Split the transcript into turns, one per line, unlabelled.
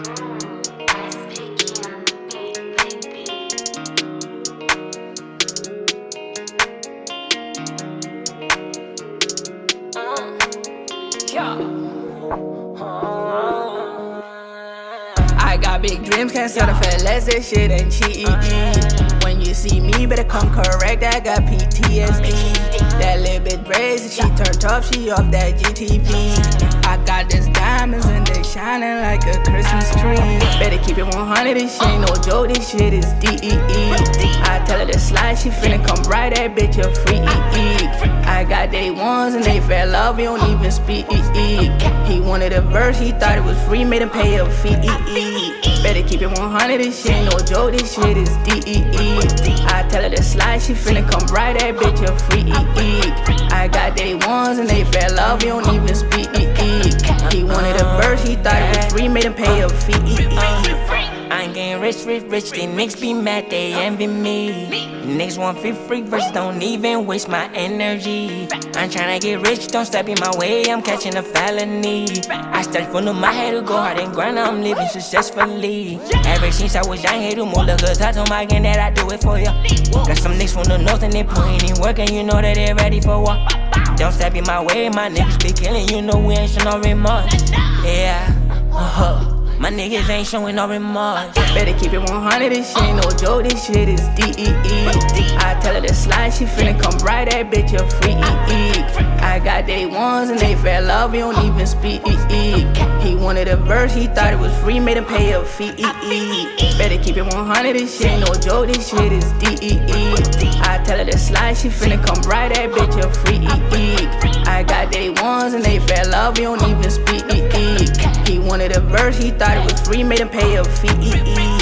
Uh, I got big dreams, can't settle for less, that shit ain't cheap. When you see me, better come correct, I got PTSD. That little bit crazy, she turned tough, she off that GTP. Shining like a Christmas tree. Better keep it 100, this shit ain't no joke, this shit is DEE. I tell her to slide, she finna come right, that bitch a free. I got day ones and they fell love, we don't even speak. He wanted a verse, he thought it was free, made him pay a fee. Better keep it 100, this shit ain't no joke, this shit is DEE. I tell her to slide, she finna come right, that bitch a free. I got day ones and they fell love, we don't even speak. Made pay a fee.
Uh, I ain't getting rich, rich, rich. These niggas be mad, they envy me. Niggas want free, free verses, don't even waste my energy. I'm tryna get rich, don't step in my way, I'm catching a felony. I study from the my head to go hard and grind, I'm living successfully. Ever since I was young, hate to move, look I told my gang that I do it for ya. Got some niggas from the north and they putting in work, and you know that they ready for war. Don't step in my way, my niggas be killing, you know we ain't showing no remorse. Yeah, uh-huh. My niggas ain't showing no remorse.
Better keep it 100, this shit ain't no joke, this shit is DEE. I tell her to slide, she finna come right, that bitch a free. I got day ones and they fell love, we don't even speak. He wanted a verse, he thought it was free, made him pay a fee. Better keep it 100, this shit ain't no joke, this shit is DEE. I tell her to slide, she finna come right, that bitch a free. I got day ones and they fell love, we don't even verse, he thought it was free, made him pay a fee.